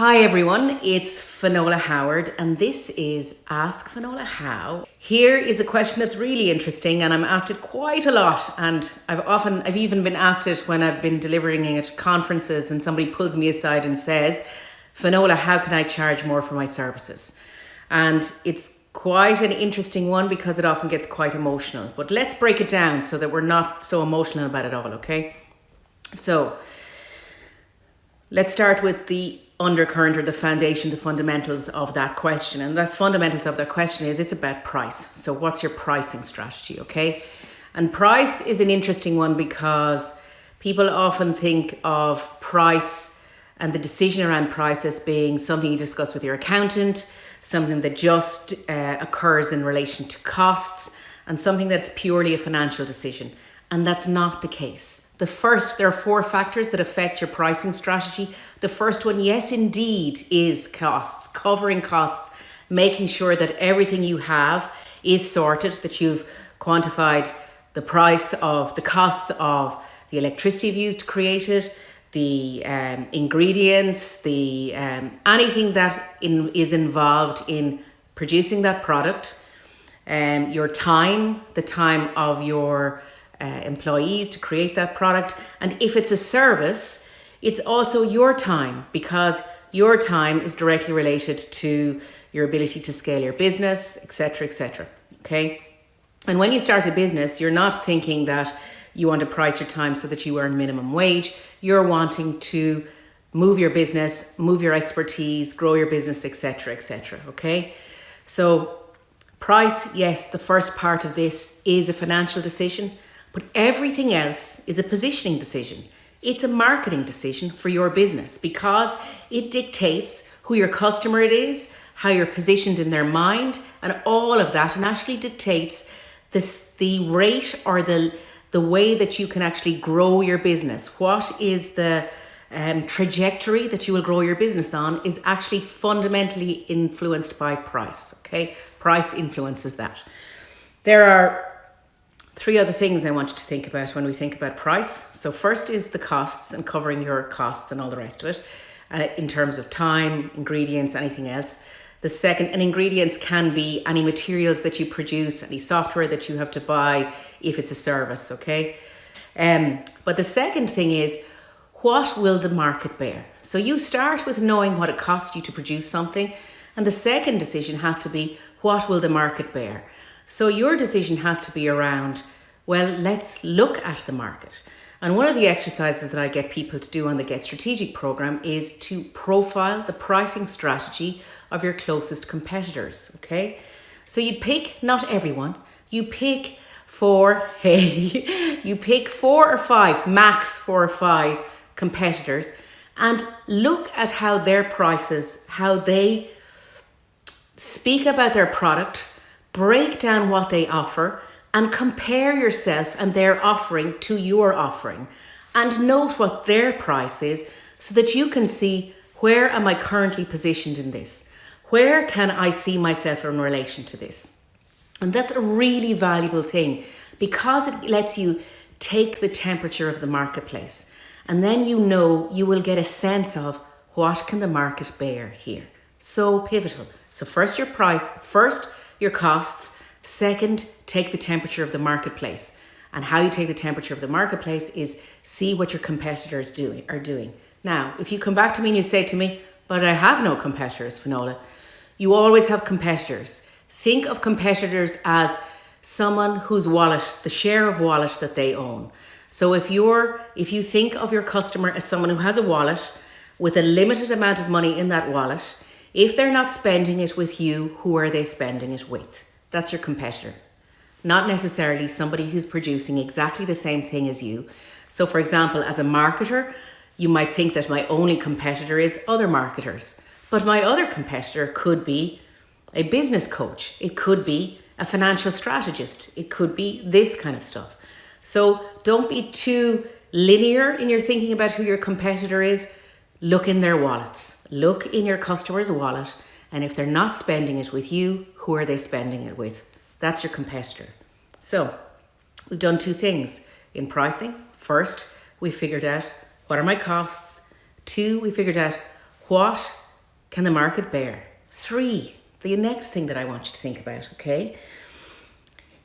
Hi everyone, it's Finola Howard and this is Ask Finola How. Here is a question that's really interesting and I'm asked it quite a lot and I've often, I've even been asked it when I've been delivering at conferences and somebody pulls me aside and says, Finola, how can I charge more for my services? And it's quite an interesting one because it often gets quite emotional. But let's break it down so that we're not so emotional about it all, okay? So let's start with the undercurrent or the foundation, the fundamentals of that question. And the fundamentals of that question is it's about price. So what's your pricing strategy, okay? And price is an interesting one because people often think of price and the decision around price as being something you discuss with your accountant, something that just uh, occurs in relation to costs, and something that's purely a financial decision. And that's not the case. The first, there are four factors that affect your pricing strategy. The first one, yes, indeed, is costs, covering costs, making sure that everything you have is sorted, that you've quantified the price of the costs of the electricity you've used to create it, the um, ingredients, the um, anything that in, is involved in producing that product, um, your time, the time of your uh, employees to create that product. And if it's a service, it's also your time because your time is directly related to your ability to scale your business, etc., etc. Okay. And when you start a business, you're not thinking that you want to price your time so that you earn minimum wage. You're wanting to move your business, move your expertise, grow your business, etc., etc. Okay. So price, yes, the first part of this is a financial decision. But everything else is a positioning decision. It's a marketing decision for your business because it dictates who your customer it is, how you're positioned in their mind, and all of that, and actually dictates this the rate or the the way that you can actually grow your business. What is the um, trajectory that you will grow your business on is actually fundamentally influenced by price. Okay, price influences that. There are Three other things I want you to think about when we think about price. So first is the costs and covering your costs and all the rest of it uh, in terms of time, ingredients, anything else. The second, and ingredients can be any materials that you produce, any software that you have to buy if it's a service, okay? Um, but the second thing is, what will the market bear? So you start with knowing what it costs you to produce something. And the second decision has to be, what will the market bear? So your decision has to be around, well, let's look at the market. And one of the exercises that I get people to do on the Get Strategic program is to profile the pricing strategy of your closest competitors. Okay. So you pick not everyone, you pick four, hey, you pick four or five, max four or five competitors and look at how their prices, how they speak about their product, break down what they offer and compare yourself and their offering to your offering and note what their price is so that you can see where am I currently positioned in this? Where can I see myself in relation to this? And that's a really valuable thing because it lets you take the temperature of the marketplace. And then you know you will get a sense of what can the market bear here. So pivotal. So first your price, first your costs. Second, take the temperature of the marketplace. And how you take the temperature of the marketplace is see what your competitors doing are doing. Now, if you come back to me and you say to me, but I have no competitors, Finola, you always have competitors. Think of competitors as someone whose wallet, the share of wallet that they own. So if you're if you think of your customer as someone who has a wallet with a limited amount of money in that wallet, if they're not spending it with you, who are they spending it with? That's your competitor. Not necessarily somebody who's producing exactly the same thing as you. So for example, as a marketer, you might think that my only competitor is other marketers. But my other competitor could be a business coach. It could be a financial strategist. It could be this kind of stuff. So don't be too linear in your thinking about who your competitor is look in their wallets. Look in your customer's wallet. And if they're not spending it with you, who are they spending it with? That's your competitor. So we've done two things in pricing. First, we figured out what are my costs. Two, we figured out what can the market bear? Three, the next thing that I want you to think about, okay,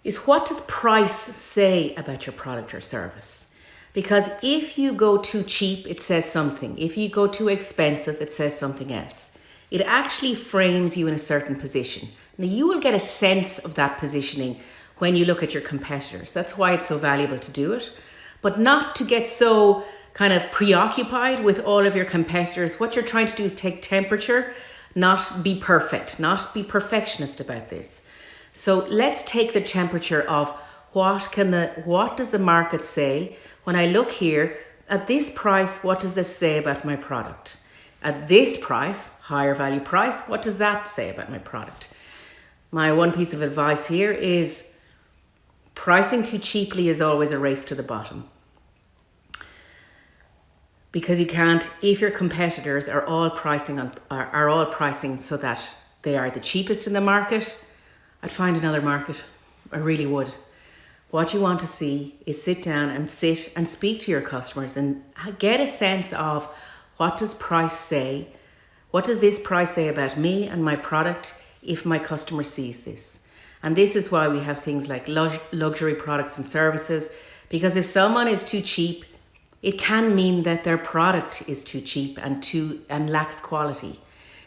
is what does price say about your product or service? Because if you go too cheap, it says something. If you go too expensive, it says something else. It actually frames you in a certain position. Now, you will get a sense of that positioning when you look at your competitors. That's why it's so valuable to do it, but not to get so kind of preoccupied with all of your competitors. What you're trying to do is take temperature, not be perfect, not be perfectionist about this. So let's take the temperature of what can the what does the market say? When I look here at this price what does this say about my product? At this price higher value price what does that say about my product? My one piece of advice here is pricing too cheaply is always a race to the bottom. Because you can't if your competitors are all pricing on are, are all pricing so that they are the cheapest in the market I'd find another market. I really would what you want to see is sit down and sit and speak to your customers and get a sense of what does price say what does this price say about me and my product if my customer sees this and this is why we have things like luxury products and services because if someone is too cheap it can mean that their product is too cheap and too and lacks quality.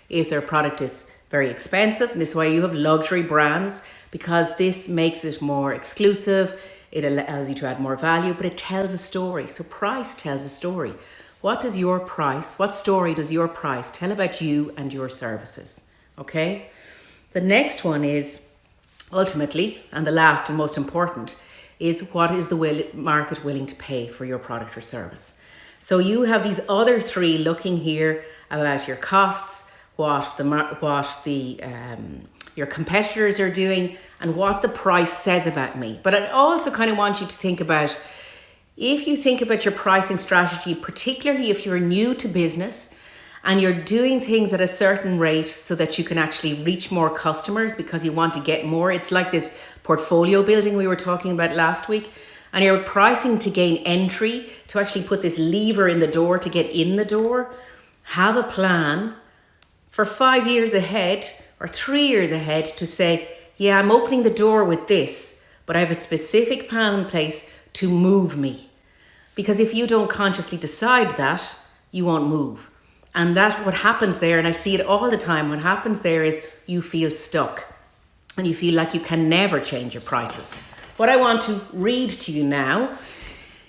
If their product is very expensive, and this way you have luxury brands, because this makes it more exclusive, it allows you to add more value, but it tells a story. So price tells a story. What does your price, what story does your price tell about you and your services? Okay? The next one is ultimately, and the last and most important, is what is the will, market willing to pay for your product or service. So you have these other three looking here about your costs, what the what the um, your competitors are doing, and what the price says about me. But I also kind of want you to think about if you think about your pricing strategy, particularly if you're new to business and you're doing things at a certain rate so that you can actually reach more customers because you want to get more. It's like this portfolio building we were talking about last week. And you're pricing to gain entry, to actually put this lever in the door to get in the door. Have a plan for five years ahead or three years ahead to say, yeah, I'm opening the door with this, but I have a specific plan in place to move me. Because if you don't consciously decide that, you won't move. And that what happens there, and I see it all the time, what happens there is you feel stuck and you feel like you can never change your prices. What I want to read to you now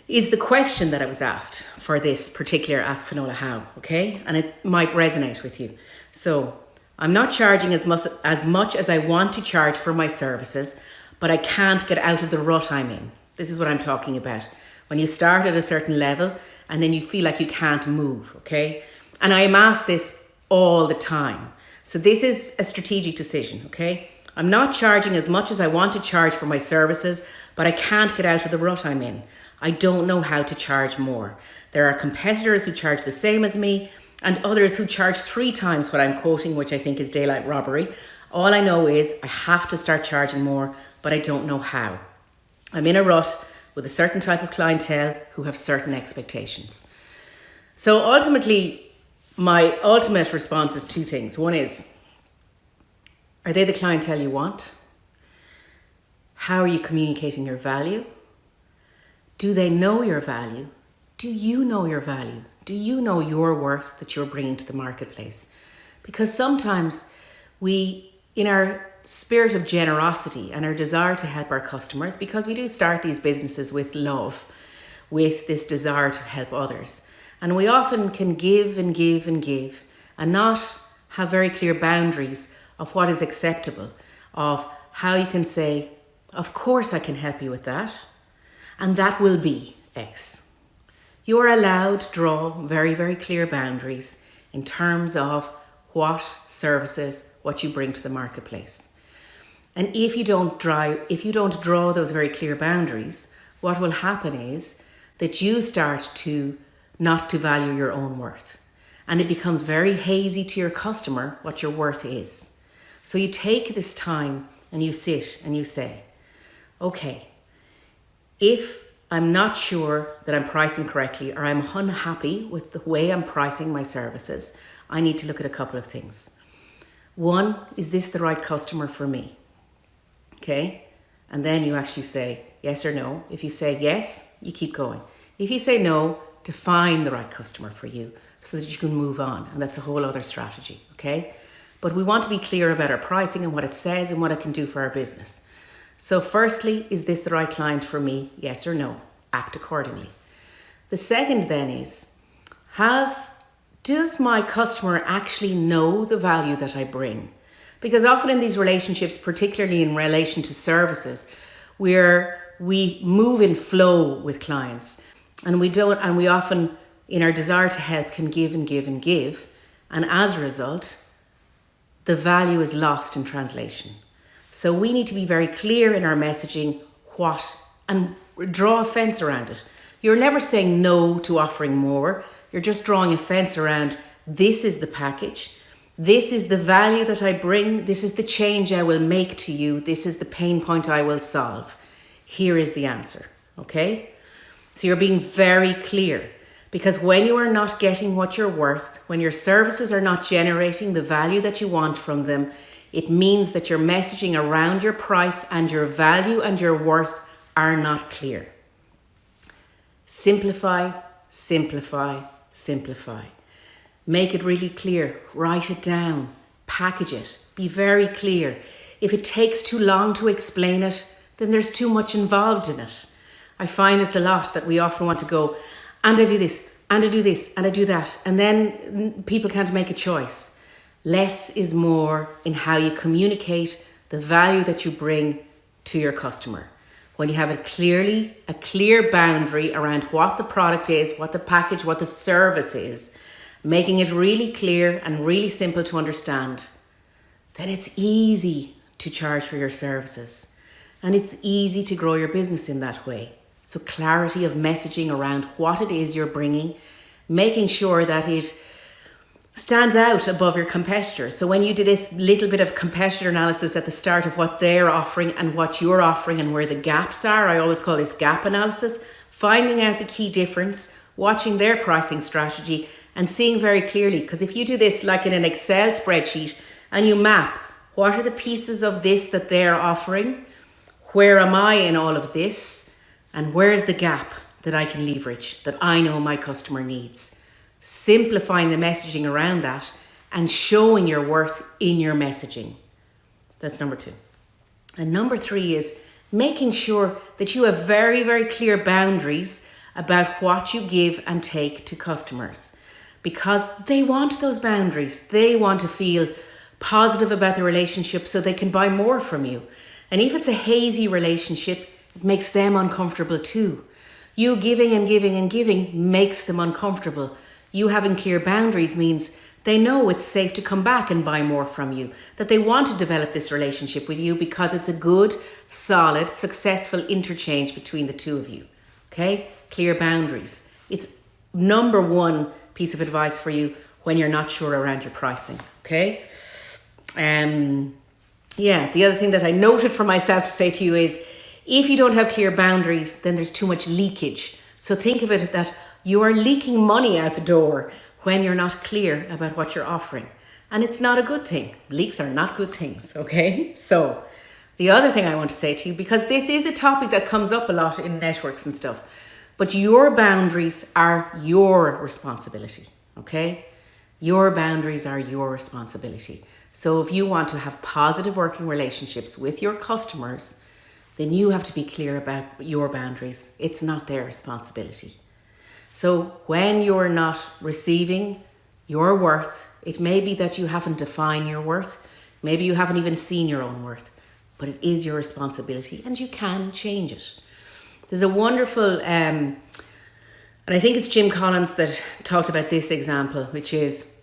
is the question that I was asked for this particular Ask Finola How, okay? And it might resonate with you. So I'm not charging as much, as much as I want to charge for my services, but I can't get out of the rut I'm in. This is what I'm talking about. When you start at a certain level and then you feel like you can't move, okay? And I am asked this all the time. So this is a strategic decision, okay? I'm not charging as much as I want to charge for my services, but I can't get out of the rut I'm in. I don't know how to charge more. There are competitors who charge the same as me and others who charge three times what I'm quoting, which I think is daylight robbery. All I know is I have to start charging more, but I don't know how. I'm in a rut with a certain type of clientele who have certain expectations. So ultimately, my ultimate response is two things. One is, are they the clientele you want? How are you communicating your value? Do they know your value? Do you know your value? Do you know your worth that you're bringing to the marketplace? Because sometimes we, in our spirit of generosity and our desire to help our customers, because we do start these businesses with love, with this desire to help others. And we often can give and give and give and not have very clear boundaries of what is acceptable, of how you can say, of course I can help you with that, and that will be X. You are allowed to draw very, very clear boundaries in terms of what services, what you bring to the marketplace. And if you don't draw, if you don't draw those very clear boundaries, what will happen is that you start to not to value your own worth. And it becomes very hazy to your customer what your worth is. So you take this time and you sit and you say, okay, if I'm not sure that I'm pricing correctly or I'm unhappy with the way I'm pricing my services, I need to look at a couple of things. One, is this the right customer for me? Okay. And then you actually say yes or no. If you say yes, you keep going. If you say no, define the right customer for you so that you can move on. And that's a whole other strategy. Okay. But we want to be clear about our pricing and what it says and what it can do for our business. So, firstly, is this the right client for me? Yes or no? Act accordingly. The second then is have does my customer actually know the value that I bring? Because often in these relationships, particularly in relation to services, where we move in flow with clients and we don't and we often in our desire to help can give and give and give and as a result the value is lost in translation so we need to be very clear in our messaging what and draw a fence around it you're never saying no to offering more you're just drawing a fence around this is the package this is the value that I bring. This is the change I will make to you. This is the pain point I will solve. Here is the answer. Okay? So you're being very clear because when you are not getting what you're worth, when your services are not generating the value that you want from them, it means that your messaging around your price and your value and your worth are not clear. Simplify, simplify, simplify. Make it really clear. Write it down. Package it. Be very clear. If it takes too long to explain it, then there's too much involved in it. I find this a lot that we often want to go, and I do this, and I do this, and I do that. And then people can't make a choice. Less is more in how you communicate the value that you bring to your customer. When you have a clearly a clear boundary around what the product is, what the package, what the service is, making it really clear and really simple to understand, then it's easy to charge for your services. And it's easy to grow your business in that way. So, clarity of messaging around what it is you're bringing, making sure that it stands out above your competitors. So, when you do this little bit of competitor analysis at the start of what they're offering and what you're offering and where the gaps are, I always call this gap analysis, finding out the key difference, watching their pricing strategy, and seeing very clearly. Because if you do this like in an Excel spreadsheet and you map what are the pieces of this that they're offering, where am I in all of this, and where's the gap that I can leverage that I know my customer needs. Simplifying the messaging around that and showing your worth in your messaging. That's number two. And number three is making sure that you have very, very clear boundaries about what you give and take to customers because they want those boundaries. They want to feel positive about the relationship so they can buy more from you. And if it's a hazy relationship, it makes them uncomfortable too. You giving and giving and giving makes them uncomfortable. You having clear boundaries means they know it's safe to come back and buy more from you, that they want to develop this relationship with you because it's a good, solid, successful interchange between the two of you. Okay? Clear boundaries. It's number one piece of advice for you when you're not sure around your pricing. Okay. Um, yeah, the other thing that I noted for myself to say to you is if you don't have clear boundaries, then there's too much leakage. So think of it that you are leaking money out the door when you're not clear about what you're offering. And it's not a good thing. Leaks are not good things, okay? So, the other thing I want to say to you, because this is a topic that comes up a lot in networks and stuff, but your boundaries are your responsibility, okay? Your boundaries are your responsibility. So if you want to have positive working relationships with your customers, then you have to be clear about your boundaries. It's not their responsibility. So when you're not receiving your worth, it may be that you haven't defined your worth. Maybe you haven't even seen your own worth, but it is your responsibility and you can change it. There's a wonderful, um, and I think it's Jim Collins that talked about this example, which is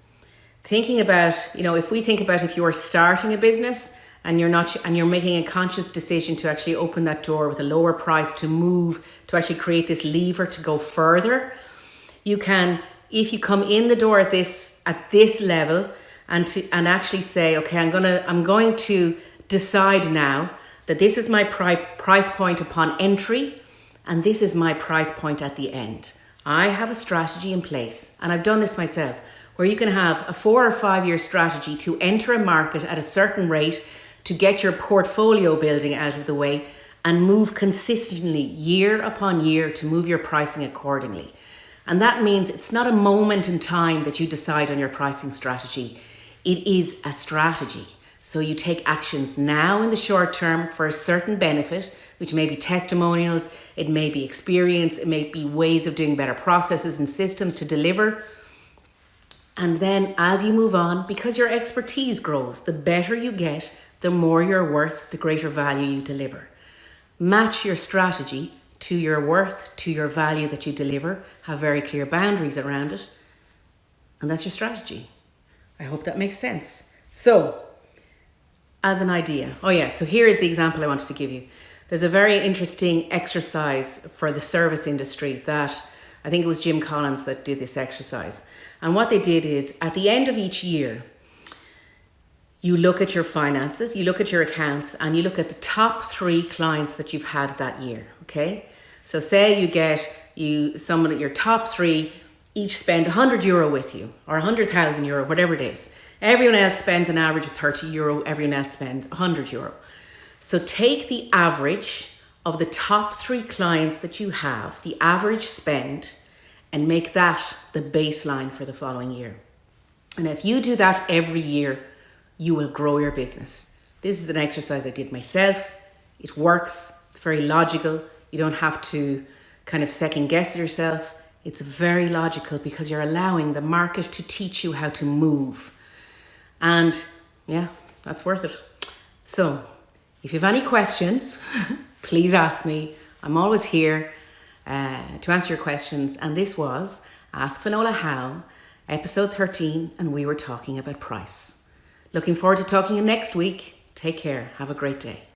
thinking about, you know, if we think about if you're starting a business and you're not, and you're making a conscious decision to actually open that door with a lower price to move, to actually create this lever to go further, you can, if you come in the door at this, at this level and to, and actually say, okay, I'm gonna, I'm going to decide now that this is my pri- price point upon entry and this is my price point at the end. I have a strategy in place, and I've done this myself, where you can have a four or five year strategy to enter a market at a certain rate to get your portfolio building out of the way and move consistently year upon year to move your pricing accordingly. And that means it's not a moment in time that you decide on your pricing strategy. It is a strategy. So you take actions now in the short term for a certain benefit, which may be testimonials, it may be experience, it may be ways of doing better processes and systems to deliver. And then as you move on, because your expertise grows, the better you get, the more you're worth, the greater value you deliver. Match your strategy to your worth, to your value that you deliver, have very clear boundaries around it, and that's your strategy. I hope that makes sense. So, as an idea. Oh, yeah. So here is the example I wanted to give you. There's a very interesting exercise for the service industry that I think it was Jim Collins that did this exercise. And what they did is at the end of each year, you look at your finances, you look at your accounts, and you look at the top three clients that you've had that year. Okay. So say you get you someone at your top three each spend 100 euro with you or 100,000 euro, whatever it is. Everyone else spends an average of 30 euro, everyone else spends 100 euro. So take the average of the top three clients that you have, the average spend, and make that the baseline for the following year. And if you do that every year, you will grow your business. This is an exercise I did myself. It works, it's very logical. You don't have to kind of second guess yourself. It's very logical because you're allowing the market to teach you how to move. And yeah, that's worth it. So, if you have any questions, please ask me. I'm always here uh, to answer your questions. And this was Ask Finola How, episode 13, and we were talking about price. Looking forward to talking to you next week. Take care. Have a great day.